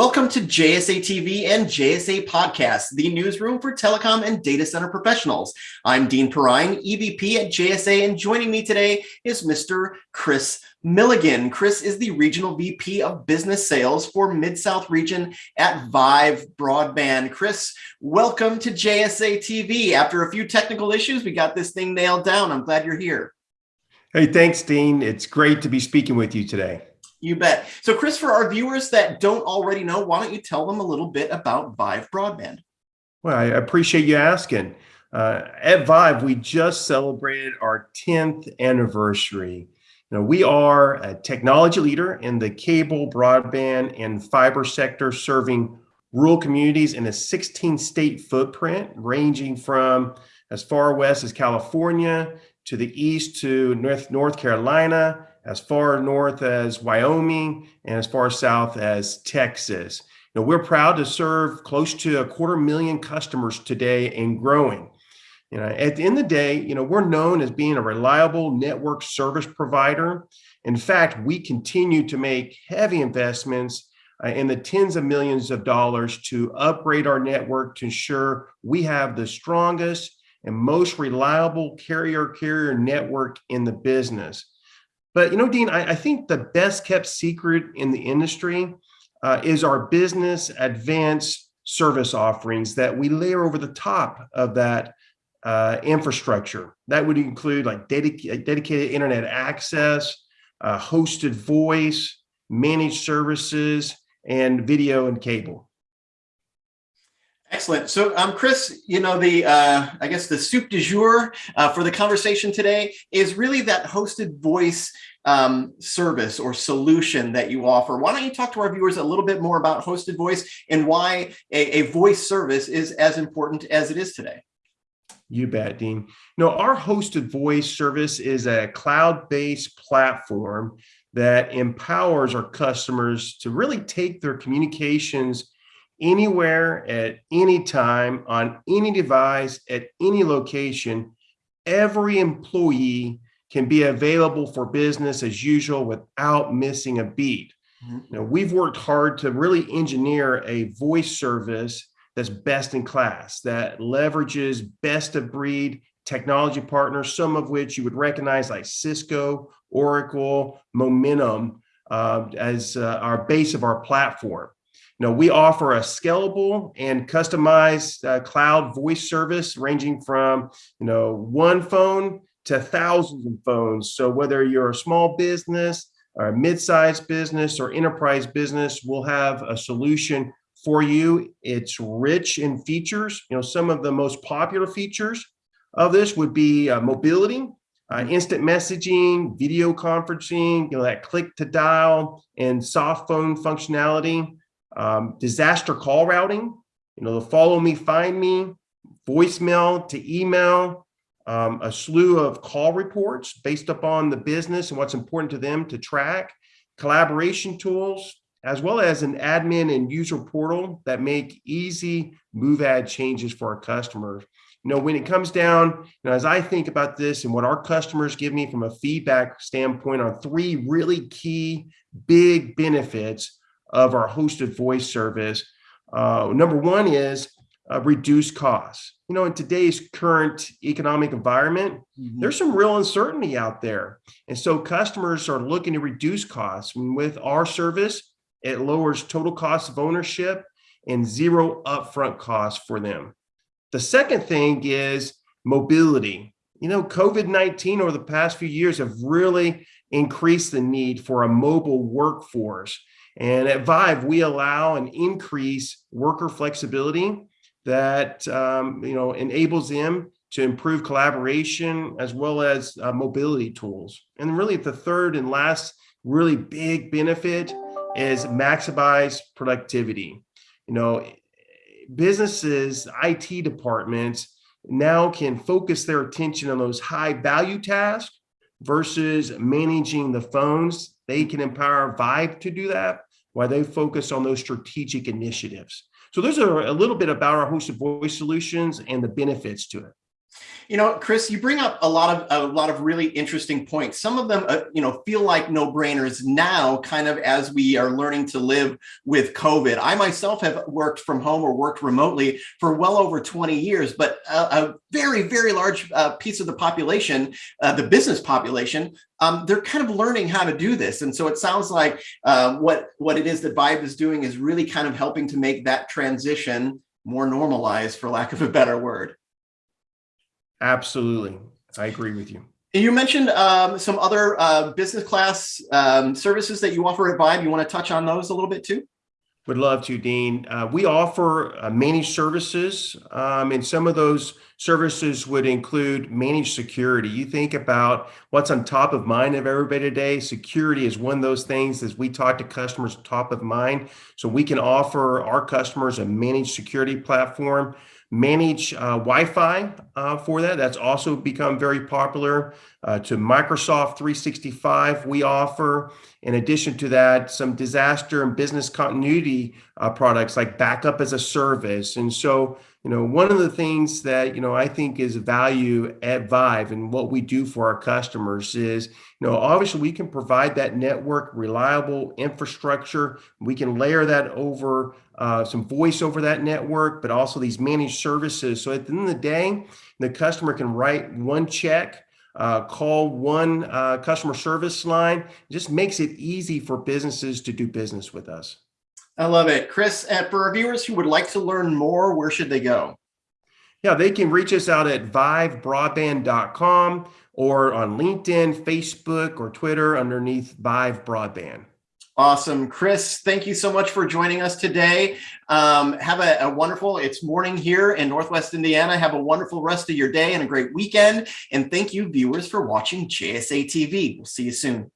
Welcome to JSA TV and JSA Podcast, the newsroom for telecom and data center professionals. I'm Dean Perrine, EVP at JSA, and joining me today is Mr. Chris Milligan. Chris is the Regional VP of Business Sales for Mid-South Region at Vyve Broadband. Chris, welcome to JSA TV. After a few technical issues, we got this thing nailed down. I'm glad you're here. Hey, thanks, Dean. It's great to be speaking with you today. You bet. So Chris, for our viewers that don't already know, why don't you tell them a little bit about Vyve Broadband? Well, I appreciate you asking. Uh, at Vyve, we just celebrated our 10th anniversary. You know, we are a technology leader in the cable, broadband, and fiber sector, serving rural communities in a 16 state footprint, ranging from as far west as California to the east to North, North Carolina, as far north as Wyoming, and as far south as Texas. You know, we're proud to serve close to a quarter million customers today and growing. You know, at the end of the day, you know, we're known as being a reliable network service provider. In fact, we continue to make heavy investments uh, in the tens of millions of dollars to upgrade our network to ensure we have the strongest and most reliable carrier carrier network in the business. But you know, Dean, I, I think the best kept secret in the industry uh, is our business advanced service offerings that we layer over the top of that uh, infrastructure. That would include like dedica dedicated internet access, uh, hosted voice, managed services, and video and cable. Excellent. So, um, Chris, you know, the, uh, I guess the soup du jour uh, for the conversation today is really that hosted voice um, service or solution that you offer. Why don't you talk to our viewers a little bit more about hosted voice and why a, a voice service is as important as it is today? You bet, Dean. Know, our hosted voice service is a cloud-based platform that empowers our customers to really take their communications anywhere at any time on any device at any location every employee can be available for business as usual without missing a beat mm -hmm. now we've worked hard to really engineer a voice service that's best in class that leverages best of breed technology partners some of which you would recognize like cisco oracle momentum uh, as uh, our base of our platform you know, we offer a scalable and customized uh, cloud voice service ranging from, you know, one phone to thousands of phones. So whether you're a small business or a mid-sized business or enterprise business, we'll have a solution for you. It's rich in features. You know, some of the most popular features of this would be uh, mobility, uh, instant messaging, video conferencing, you know, that click to dial and soft phone functionality um, disaster call routing, you know, the follow me, find me, voicemail to email, um, a slew of call reports based upon the business and what's important to them to track, collaboration tools, as well as an admin and user portal that make easy move add changes for our customers. You know, when it comes down, you know, as I think about this and what our customers give me from a feedback standpoint on three really key big benefits of our hosted voice service. Uh, number one is uh, reduce costs. You know, in today's current economic environment, mm -hmm. there's some real uncertainty out there. And so customers are looking to reduce costs. And with our service, it lowers total cost of ownership and zero upfront costs for them. The second thing is mobility. You know, COVID-19 over the past few years have really increased the need for a mobile workforce. And at Vyve, we allow and increase worker flexibility that um, you know enables them to improve collaboration as well as uh, mobility tools. And really the third and last really big benefit is maximize productivity. You know, businesses, IT departments now can focus their attention on those high value tasks versus managing the phones. They can empower Vyve to do that while they focus on those strategic initiatives. So those are a little bit about our hosted voice solutions and the benefits to it. You know, Chris, you bring up a lot of a lot of really interesting points. Some of them, uh, you know, feel like no-brainers now, kind of as we are learning to live with COVID. I myself have worked from home or worked remotely for well over 20 years, but a, a very, very large uh, piece of the population, uh, the business population, um, they're kind of learning how to do this. And so it sounds like uh, what what it is that Vyve is doing is really kind of helping to make that transition more normalized, for lack of a better word. Absolutely. I agree with you. And you mentioned um, some other uh, business class um, services that you offer at Vyve. You want to touch on those a little bit too? Would love to, Dean. Uh, we offer uh, managed services, um, and some of those services would include managed security. You think about what's on top of mind of everybody today. Security is one of those things as we talk to customers top of mind. So we can offer our customers a managed security platform manage uh, Wi-Fi uh, for that. That's also become very popular. Uh, to Microsoft 365, we offer, in addition to that, some disaster and business continuity uh, products like backup as a service. And so, you know, one of the things that, you know, I think is value at Vyve and what we do for our customers is, you know, obviously we can provide that network reliable infrastructure. We can layer that over uh, some voice over that network, but also these managed services. So at the end of the day, the customer can write one check uh, call one uh, customer service line. It just makes it easy for businesses to do business with us. I love it. Chris, and for our viewers who would like to learn more, where should they go? Yeah, they can reach us out at vyvebroadband.com or on LinkedIn, Facebook, or Twitter underneath Vyve Broadband. Awesome. Chris, thank you so much for joining us today. Um, have a, a, wonderful, it's morning here in Northwest Indiana. Have a wonderful rest of your day and a great weekend. And thank you viewers for watching JSA TV. We'll see you soon.